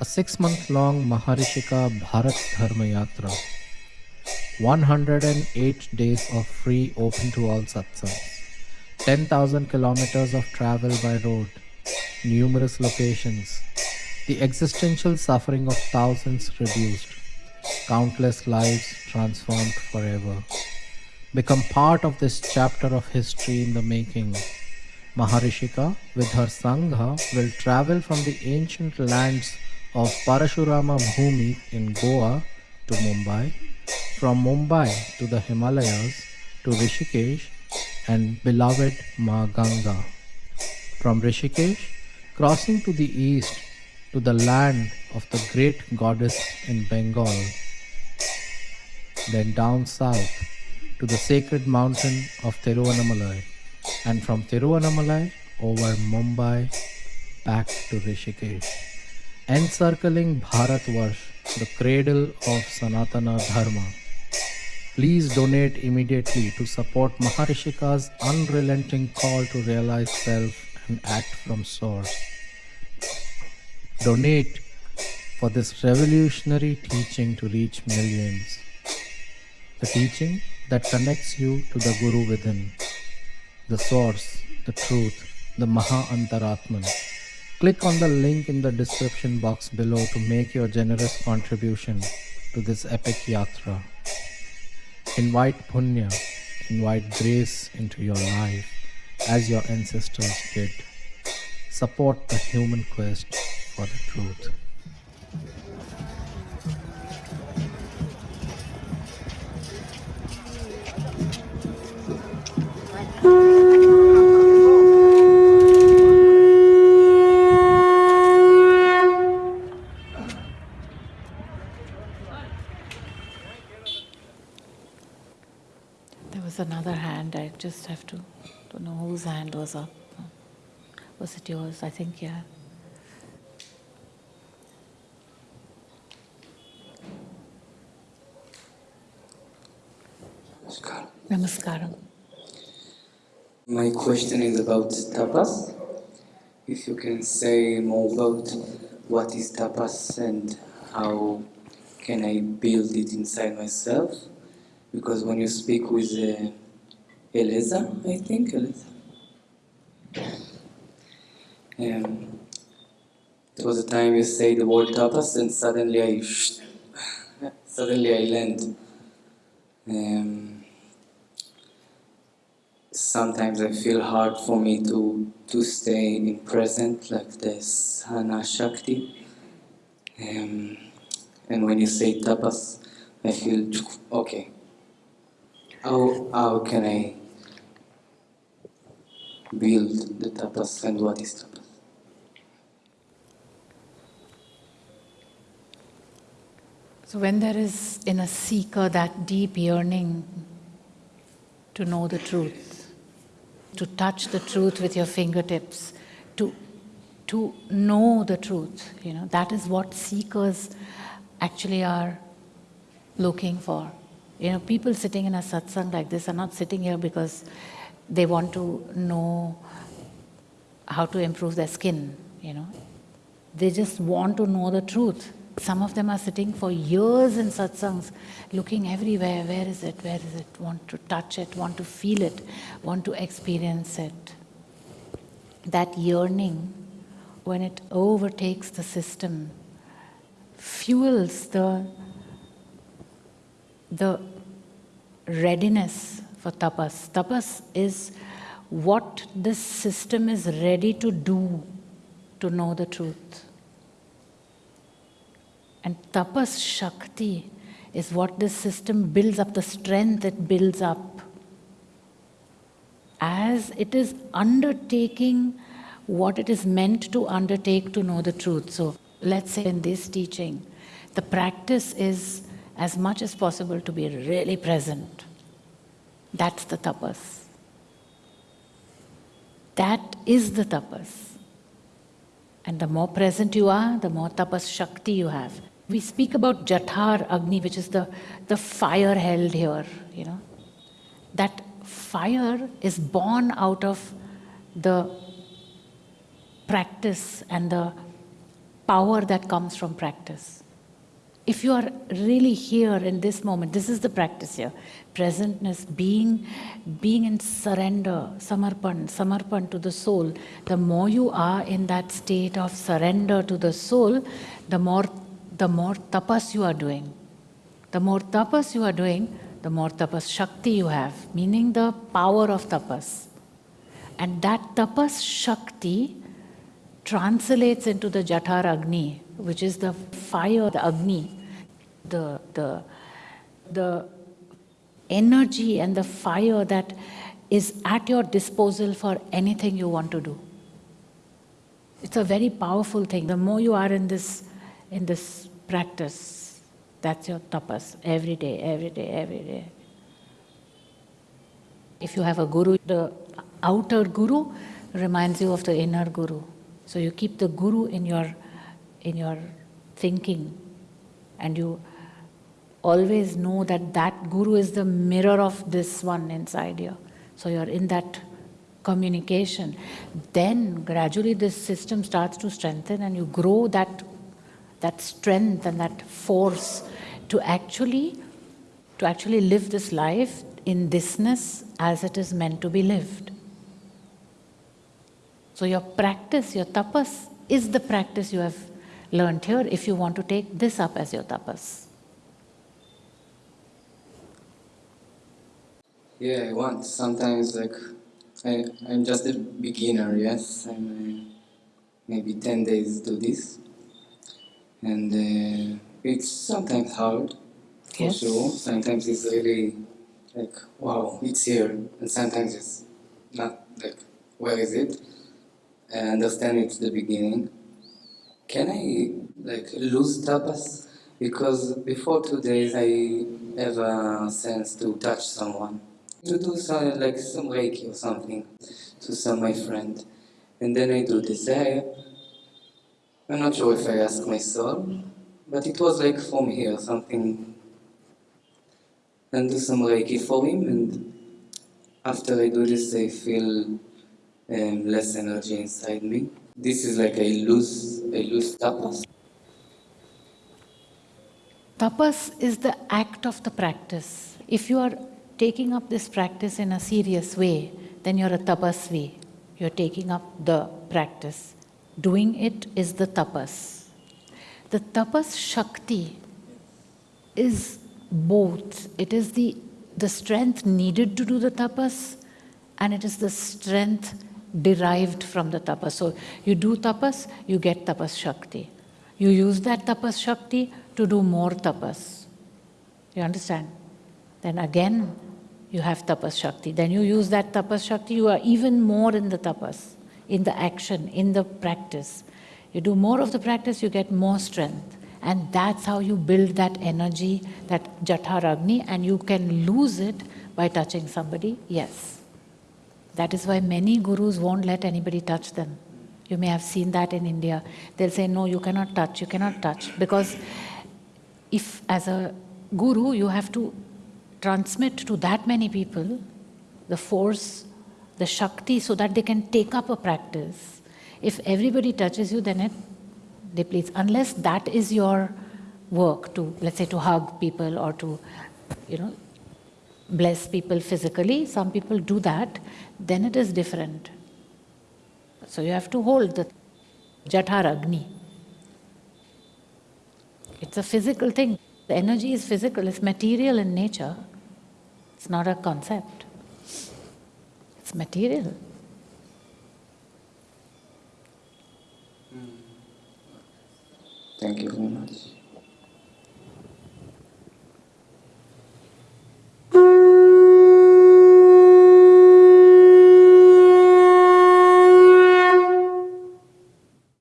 a six month long Maharishika Bharat Dharma Yatra. 108 days of free open to all satsangs. 10,000 kilometers of travel by road. Numerous locations. The existential suffering of thousands reduced. Countless lives transformed forever. Become part of this chapter of history in the making. Maharishika, with her Sangha, will travel from the ancient lands of Parashurama Bhumi in Goa to Mumbai, from Mumbai to the Himalayas to Rishikesh and beloved Ma Ganga. From Rishikesh, crossing to the east to the land of the great goddess in Bengal, then down south to the sacred mountain of Tiruvannamalai, and from Tiruvannamalai over Mumbai back to Rishikesh encircling Bharatvarsh, the cradle of Sanatana Dharma. Please donate immediately to support Maharishika's unrelenting call to realize self and act from source. Donate for this revolutionary teaching to reach millions. The teaching that connects you to the Guru within, the source, the truth, the Maha Antaratman. Click on the link in the description box below to make your generous contribution to this epic yatra. Invite Punya, invite grace into your life as your ancestors did. Support the human quest for the truth. Was another hand, I just have to, don't know whose hand was up. Was it yours? I think, yeah. Namaskar. Namaskaram. My question is about tapas. If you can say more about what is tapas and how can I build it inside myself? Because when you speak with uh, I think Eliza, um, there was a time you say the word tapas and suddenly I suddenly I land. Um, sometimes I feel hard for me to to stay in present like this Hana Shakti. Um, and when you say tapas, I feel okay. How how can I build the tapas and what is tapas? So, when there is in a seeker that deep yearning to know the truth, to touch the truth with your fingertips, to, to know the truth, you know, that is what seekers actually are looking for. You know, people sitting in a satsang like this are not sitting here because they want to know how to improve their skin, you know. They just want to know the truth. Some of them are sitting for years in satsangs, looking everywhere. Where is it? Where is it? Want to touch it, want to feel it, want to experience it. That yearning, when it overtakes the system, fuels the, the readiness for tapas. Tapas is what this system is ready to do to know the truth. And tapas shakti is what this system builds up, the strength it builds up. As it is undertaking what it is meant to undertake to know the truth. So let's say in this teaching, the practice is as much as possible to be really present. That's the tapas. That is the tapas. And the more present you are, the more tapas shakti you have. We speak about Jathar Agni, which is the, the fire held here, you know. That fire is born out of the practice and the power that comes from practice. If you are really here in this moment, this is the practice here. Presentness, being, being in surrender, samarpan, samarpan to the soul. The more you are in that state of surrender to the soul, the more, the more tapas you are doing. The more tapas you are doing, the more tapas shakti you have, meaning the power of tapas. And that tapas shakti translates into the jathar agni, which is the fire, the agni, the, the, the energy and the fire that is at your disposal for anything you want to do. It's a very powerful thing. The more you are in this, in this practice, that's your tapas every day, every day, every day. If you have a guru, the outer guru reminds you of the inner guru. So you keep the guru in your, in your thinking and you always know that that guru is the mirror of this one inside you. So you're in that communication. Then gradually this system starts to strengthen and you grow that, that strength and that force to actually, to actually live this life in thisness as it is meant to be lived. So your practice, your tapas, is the practice you have learned here if you want to take this up as your tapas. Yeah, I want. Sometimes, like, I, I'm just a beginner, yes. I'm uh, maybe 10 days do this. And uh, it's sometimes hard, for Yes. sure. Sometimes it's really like, wow, it's here. And sometimes it's not like, where is it? I understand it's the beginning. Can I like lose tapas? Because before two days I have a sense to touch someone, to do some like some reiki or something to some my friend, and then I do. I, I'm not sure if I ask my soul, but it was like from here something, and do some reiki for him, and after I do this I feel um, less energy inside me. This is like I lose, I lose tapas. Tapas is the act of the practice. If you are taking up this practice in a serious way, then you're a tapasvi. You're taking up the practice. Doing it is the tapas. The tapas shakti is both. It is the, the strength needed to do the tapas, and it is the strength derived from the tapas. So you do tapas, you get tapas shakti. You use that tapas shakti to do more tapas. You understand? Then again, you have tapas shakti. Then you use that tapas shakti, you are even more in the tapas, in the action, in the practice. You do more of the practice, you get more strength. And that's how you build that energy, that jatharagni, and you can lose it by touching somebody, yes. That is why many gurus won't let anybody touch them. You may have seen that in India. They'll say, no, you cannot touch, you cannot touch. Because if as a guru, you have to transmit to that many people the force, the shakti, so that they can take up a practice. If everybody touches you, then it depletes. Unless that is your work to, let's say, to hug people or to, you know, bless people physically, some people do that, then it is different. So you have to hold the Jathar Agni. It's a physical thing. The energy is physical, it's material in nature. It's not a concept. It's material. Thank you very much.